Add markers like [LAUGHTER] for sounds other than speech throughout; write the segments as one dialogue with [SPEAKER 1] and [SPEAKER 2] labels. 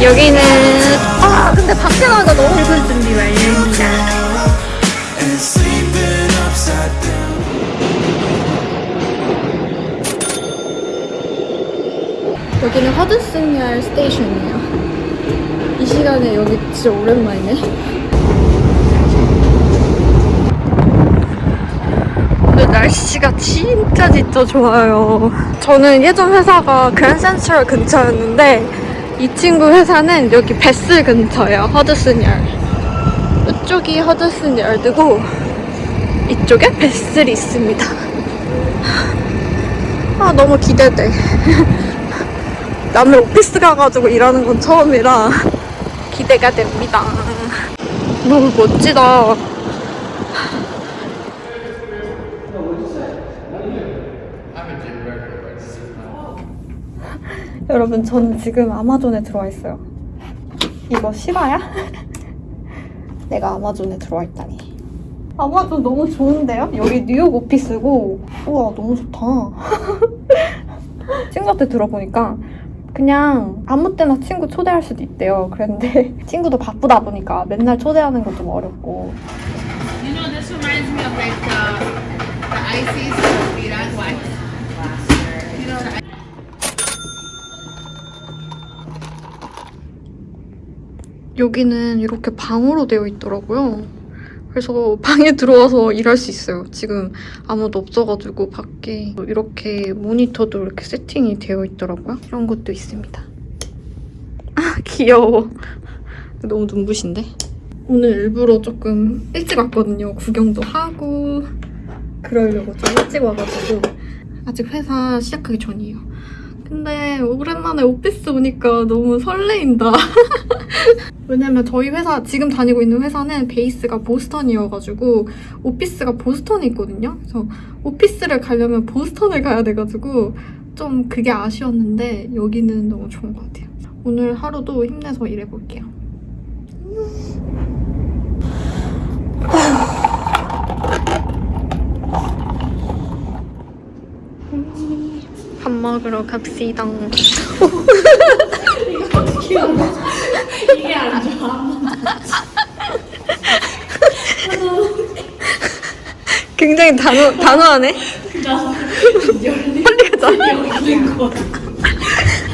[SPEAKER 1] 여기는 아 근데 밖에 나가 너무 기분 준비 완료입니다. 여기는 허드슨열 스테이션이에요. 이 시간에 여기 진짜 오랜만이네. 오늘 날씨가 진짜 진짜 좋아요. 저는 예전 회사가 그랜센트럴 근처였는데 이 친구 회사는 여기 베슬 근처예요. 허드슨열. 이쪽이 허드슨열드고 이쪽에 베슬이 있습니다. 아 너무 기대돼. 남의 오피스 가가지고 일하는 건 처음이라 기대가 됩니다. 너무 멋지다. [LAUGHS] 여러분, 저는 지금 아마존에 들어와 있어요. 이거 실화야? [LAUGHS] 내가 아마존에 들어와 있다니. 아마존 너무 좋은데요? 여기 뉴욕 오피스고, 우와, 너무 좋다. [LAUGHS] 친구한테 들어보니까 그냥 아무 때나 친구 초대할 수도 있대요. 그런데 친구도 바쁘다 보니까 맨날 초대하는 건좀 어렵고.
[SPEAKER 2] You know, this reminds me of like the, the ices of Viran white. You know, the
[SPEAKER 1] 여기는 이렇게 방으로 되어 있더라고요. 그래서 방에 들어와서 일할 수 있어요. 지금 아무도 없어가지고 밖에 이렇게 모니터도 이렇게 세팅이 되어 있더라고요. 이런 것도 있습니다. 아 귀여워. 너무 눈부신데? 오늘 일부러 조금 일찍 왔거든요. 구경도 하고 그러려고 좀 일찍 와가지고 아직 회사 시작하기 전이에요. 근데 오랜만에 오피스 오니까 너무 설레인다. [LAUGHS] 왜냐면 저희 회사 지금 다니고 있는 회사는 베이스가 보스턴이어가지고 오피스가 보스턴에 있거든요. 그래서 오피스를 가려면 보스턴을 가야 돼가지고 좀 그게 아쉬웠는데 여기는 너무 좋은 것 같아요. 오늘 하루도 힘내서 일해볼게요. 밥 먹으러 갑시다. 굉장히 단호, 단호하네. 빨리 가자.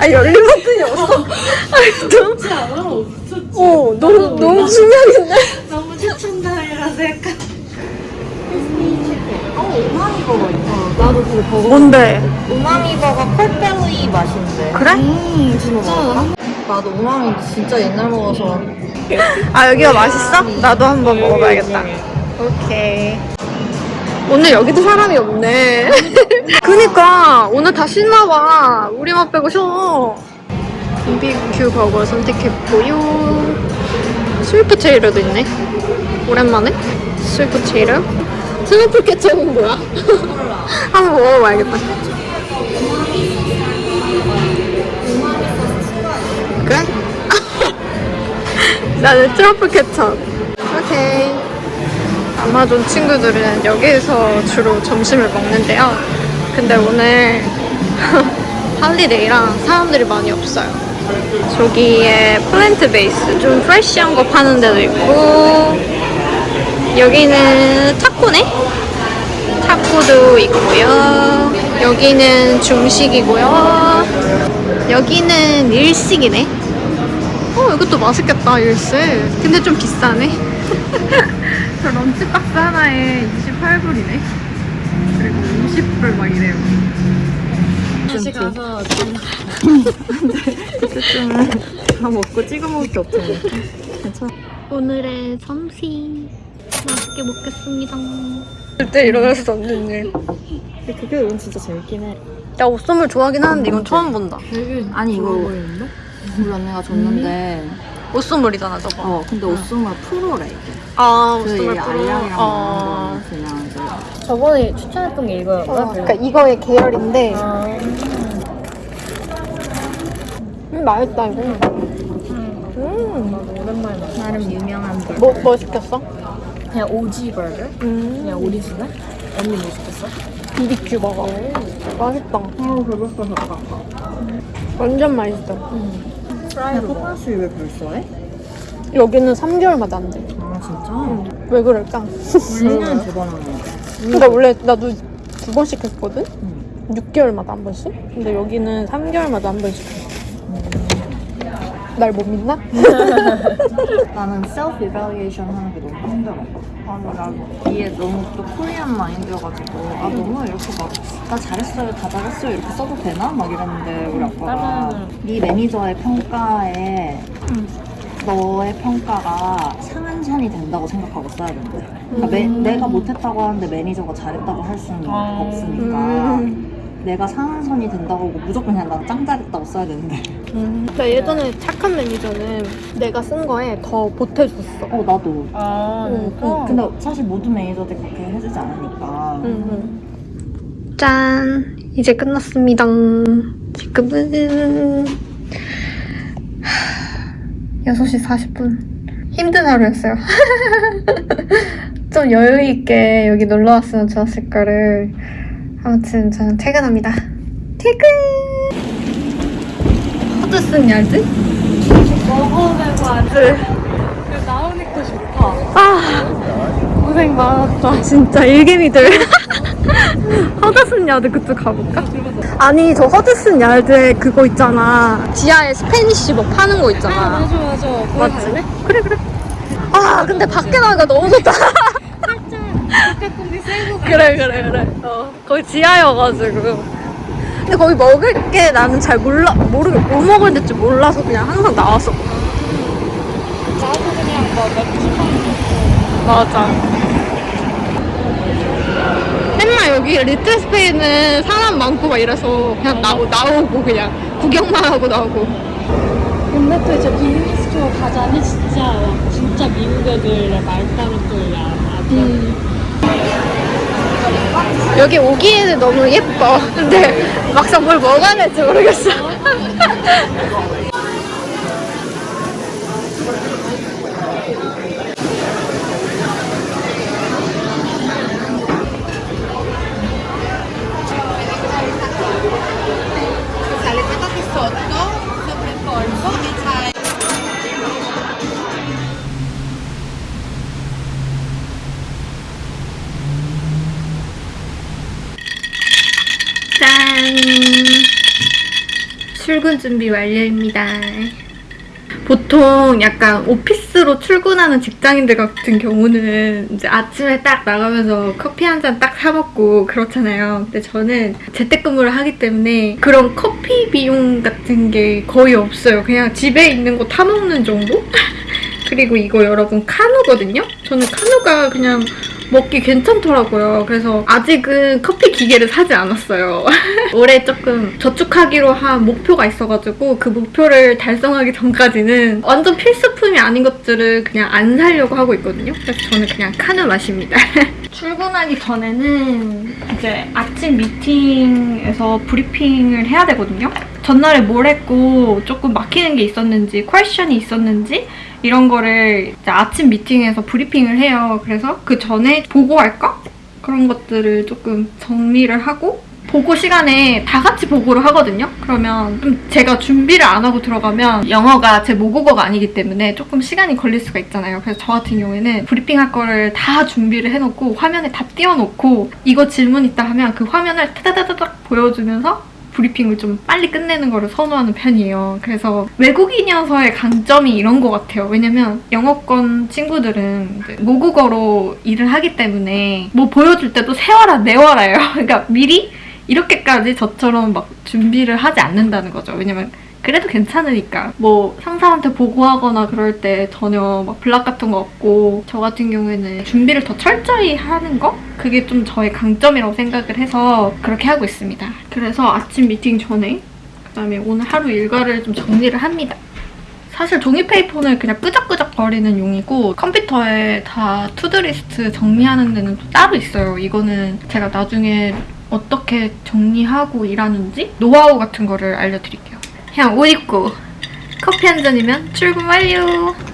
[SPEAKER 1] 아, 열린 버튼이 없어. 아, 좀. 어, 너무, 너무 중요한데?
[SPEAKER 2] 너무 추천당이라서 약간.
[SPEAKER 3] 나도 그거 버거
[SPEAKER 1] 뭔데?
[SPEAKER 3] 우마미 버거 콜벨리 맛인데
[SPEAKER 1] 그래?
[SPEAKER 3] 음 진짜? 나도 우마미 진짜 옛날 먹어서
[SPEAKER 1] 아, 여기가 맛있어? 나도 한번 먹어봐야겠다. 오케이. 오늘 여기도 사람이 없네. [LAUGHS] 그니까 오늘 다 쉬나봐. 우리만 빼고 쉬어. BBQ 버거 선택했고요. 스위프 체이러도 있네. 오랜만에 스위프 체이러. 트러플 케첩은 뭐야? [LAUGHS] 한번 먹어봐야겠다. 그래? [LAUGHS] 나는 트러플 케첩. 오케이. 아마존 친구들은 여기에서 주로 점심을 먹는데요. 근데 오늘 [LAUGHS] holiday라 사람들이 많이 없어요. 저기에 플랜트 베이스 좀 프레쉬한 거 파는 데도 있고 여기는 타코네? 타코도 있고요. 여기는 중식이고요. 여기는 일식이네. 어, 이것도 맛있겠다, 일식. 근데 좀 비싸네. [LAUGHS] 저 런치박스 하나에 28불이네. 그리고 50불 막 이래요.
[SPEAKER 3] 다시 가서
[SPEAKER 1] 어쨌든 다 먹고 찍어 먹을 게 없잖아. 괜찮아. 오늘의 점심 맛있게 먹겠습니다. 그때 일어나서 없는 일.
[SPEAKER 3] 그게 이건 진짜 재밌긴 해
[SPEAKER 1] 나 옷선물 좋아하긴 하는데 이건 처음 본다.
[SPEAKER 3] 아니 이거 우리 언니가 줬는데
[SPEAKER 1] 옷선물이잖아 저거.
[SPEAKER 3] 어 근데 옷소물 프로래 이게 아그
[SPEAKER 1] 옷선물
[SPEAKER 3] 알량이랑
[SPEAKER 1] 어.
[SPEAKER 3] 나온 거는 그냥 이제
[SPEAKER 4] 저번에 추천했던 게 이거였나?
[SPEAKER 1] 어, 그러니까 이거의 계열인데
[SPEAKER 4] 아,
[SPEAKER 1] 음, 맛있다 이거.
[SPEAKER 4] 나도 오랜만에 먹어.
[SPEAKER 3] 나름 유명한 거
[SPEAKER 1] 뭐, 뭐 시켰어?
[SPEAKER 4] 그냥 오지 버거?
[SPEAKER 1] 음.
[SPEAKER 4] 그냥 오리지널? 언니 뭐 시켰어?
[SPEAKER 1] BBQ 먹어. 맛있다.
[SPEAKER 3] 아 배고파 배고파.
[SPEAKER 1] 완전 맛있어.
[SPEAKER 3] 야 코코넛이 왜 벌써 해?
[SPEAKER 1] 여기는 3개월마다 안 돼.
[SPEAKER 3] 아 진짜?
[SPEAKER 1] 왜 그럴까?
[SPEAKER 3] 우리 1년에 두번 하는 거.
[SPEAKER 1] 근데 원래 나도 두 번씩 했거든?
[SPEAKER 3] 응.
[SPEAKER 1] 6개월마다 한 번씩? 근데 여기는 3개월마다 한 번씩 해. 날 못 믿나? [LAUGHS]
[SPEAKER 3] 나는 self evaluation 하는 게 너무 힘들어. 아니 나도 이게 너무 또 Korean mind여가지고 아 너무 이렇게 막 나 잘했어요 다 잘했어요 이렇게 써도 되나? 막 이랬는데 우리 아빠가 네 매니저의 평가에 너의 평가가 상한선이 된다고 생각하고 써야 된대. 그러니까 매- 내가 못했다고 하는데 매니저가 잘했다고 할 수는 없으니까 내가 상한선이 된다고 하고 무조건 그냥 난 짱 잘했다고 써야 되는데.
[SPEAKER 1] 나 예전에 착한 매니저는 내가 쓴 거에 더 보태줬어.
[SPEAKER 3] 어 나도.
[SPEAKER 2] 아,
[SPEAKER 1] 응,
[SPEAKER 3] 어, 근데 사실 모든 매니저들이 그렇게 해주지 않으니까.
[SPEAKER 1] 짠! 이제 끝났습니다. 지금은 6시 40분. 힘든 하루였어요. [LAUGHS] 좀 여유있게 여기 놀러 왔으면 좋았을 거를. 아무튼 저는 퇴근합니다. 퇴근! 허드슨 야드? 먹어보고 아주. 나오니까 좋다. 아, 고생 많았다. 진짜 일개미들. [LAUGHS] 허드슨 야드 그쪽 가볼까? 아니 저 허드슨 야드에 그거 있잖아 지하에 Spanish 뭐 파는 거 있잖아
[SPEAKER 2] 맞아, 맞아.
[SPEAKER 1] 맞지? 그래 그래 아 근데 밖에 나가니까 너무 좋다 [LAUGHS]
[SPEAKER 2] 공기 세고
[SPEAKER 1] 그래 그래 그래 어 거기 지하여가지고 근데 거기 먹을 게 나는 잘 몰라 모르겠 뭐 먹어야 될지 몰라서 그냥 항상 나왔었거든
[SPEAKER 2] 나도 그냥 뭐 맥주만
[SPEAKER 1] 맞아. 맨날 여기 리틀 스페인은 사람 많고 막 이래서 그냥 나오, 나오고 그냥 구경만 하고 나오고.
[SPEAKER 2] 근데 또 이제 비즈니스 투어 가자니 진짜 진짜 미국 애들의 말다루돌이야. 아주.
[SPEAKER 1] 여기 오기에는 너무 예뻐. [LAUGHS] 근데 막상 뭘 먹어야 될지 모르겠어. [LAUGHS] 출근 준비 완료입니다. 보통 약간 오피스로 출근하는 직장인들 같은 경우는 이제 아침에 딱 나가면서 커피 한 잔 딱 사먹고 그렇잖아요. 근데 저는 재택근무를 하기 때문에 그런 커피 비용 같은 게 거의 없어요. 그냥 집에 있는 거 타먹는 정도? [LAUGHS] 그리고 이거 여러분 카누거든요? 저는 카누가 그냥 먹기 괜찮더라고요. 그래서 아직은 커피 기계를 사지 않았어요. [LAUGHS] 올해 조금 저축하기로 한 목표가 있어가지고 그 목표를 달성하기 전까지는 완전 필수품이 아닌 것들을 그냥 안 사려고 하고 있거든요. 그래서 저는 그냥 카누 마십니다. [LAUGHS] 출근하기 전에는 이제 아침 미팅에서 브리핑을 해야 되거든요. 전날에 뭘 했고 조금 막히는 게 있었는지 퀘션이 있었는지 이런 거를 아침 미팅에서 브리핑을 해요. 그래서 그 전에 보고할까? 그런 것들을 조금 정리를 하고 보고 시간에 다 같이 보고를 하거든요. 그러면 좀 제가 준비를 안 하고 들어가면 영어가 제 모국어가 아니기 때문에 조금 시간이 걸릴 수가 있잖아요. 그래서 저 같은 경우에는 브리핑할 거를 다 준비를 해놓고 화면에 다 띄워놓고 이거 질문 있다 하면 그 화면을 타다다다닥 보여주면서 브리핑을 좀 빨리 끝내는 거를 선호하는 편이에요. 그래서 외국인이어서의 강점이 이런 것 같아요. 왜냐면 영어권 친구들은 모국어로 일을 하기 때문에 뭐 보여줄 때도 세워라 내워라예요. [LAUGHS] 그러니까 미리 이렇게까지 저처럼 막 준비를 하지 않는다는 거죠. 왜냐면 그래도 괜찮으니까 뭐 상사한테 보고하거나 그럴 때 전혀 막 블락 같은 거 없고 저 같은 경우에는 준비를 더 철저히 하는 거? 그게 좀 저의 강점이라고 생각을 해서 그렇게 하고 있습니다. 그래서 아침 미팅 전에 그다음에 오늘 하루 일과를 좀 정리를 합니다. 사실 종이 paper는 그냥 끄적끄적거리는 용이고 컴퓨터에 다 to-do list 정리하는 데는 또 따로 있어요. 이거는 제가 나중에 어떻게 정리하고 일하는지 노하우 같은 거를 알려드릴게요. 그냥 옷 입고 커피 한 잔이면 출근 완료!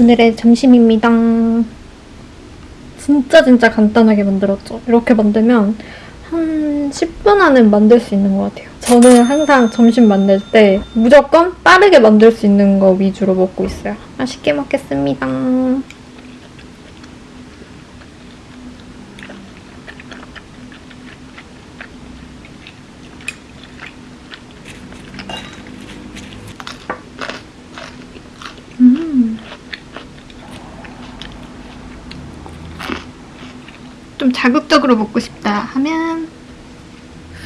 [SPEAKER 1] 오늘의 점심입니다. 진짜 진짜 간단하게 만들었죠. 이렇게 만들면 한 10분 안에 만들 수 있는 것 같아요. 저는 항상 점심 만들 때 무조건 빠르게 만들 수 있는 거 위주로 먹고 있어요. 맛있게 먹겠습니다. 자극적으로 먹고 싶다 하면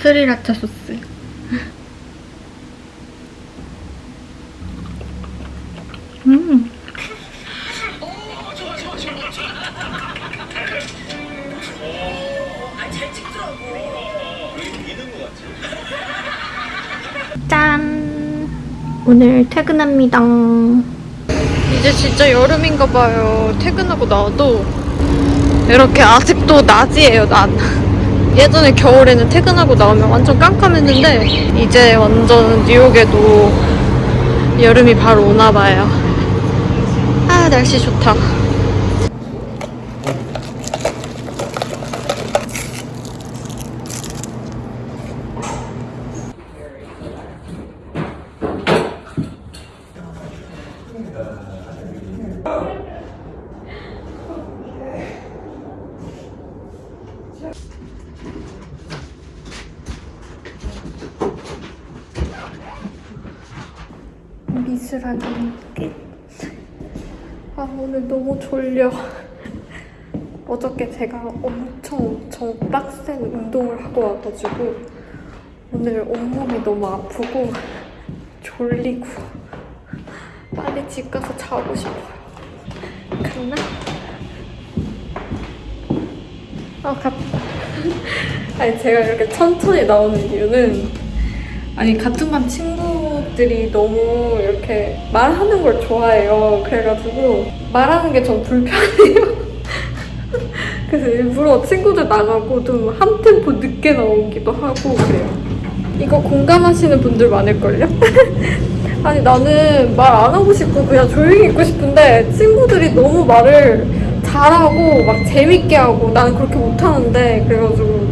[SPEAKER 1] 스리라차 소스. [LAUGHS] 음. 짠! 오늘 퇴근합니다. 이제 진짜 여름인가 봐요. 퇴근하고 나와도 이렇게 아직 도 낮이에요, 낮. 예전에 겨울에는 퇴근하고 나오면 완전 깜깜했는데 이제 완전 뉴욕에도 여름이 바로 오나 봐요. 아, 날씨 좋다. 미술하기 끝. 아, 오늘 너무 졸려. 어저께 제가 엄청 엄청 빡센 운동을 하고 와가지고 오늘 온몸이 너무 아프고 졸리고 빨리 집 가서 자고 싶어요. 갔나? 아, 갔다. [LAUGHS] 아니, 제가 이렇게 천천히 나오는 이유는 아니 같은 반 친구 들이 너무 이렇게 말하는 걸 좋아해요. 그래가지고 말하는 게 좀 불편해요. [LAUGHS] 그래서 일부러 친구들 나가고 좀 한 템포 늦게 나오기도 하고 그래요. 이거 공감하시는 분들 많을걸요? [LAUGHS] 아니 나는 말 안 하고 싶고 그냥 조용히 있고 싶은데 친구들이 너무 말을 잘하고 막 재밌게 하고 나는 그렇게 못하는데 그래가지고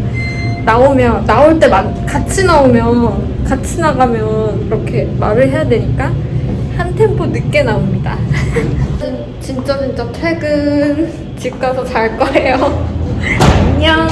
[SPEAKER 1] 나오면 나올 때 만- 같이 나오면 같이 나가면 이렇게 말을 해야 되니까 한 템포 늦게 나옵니다. [LAUGHS] 진짜 진짜 퇴근 집 가서 잘 거예요. [LAUGHS] 안녕.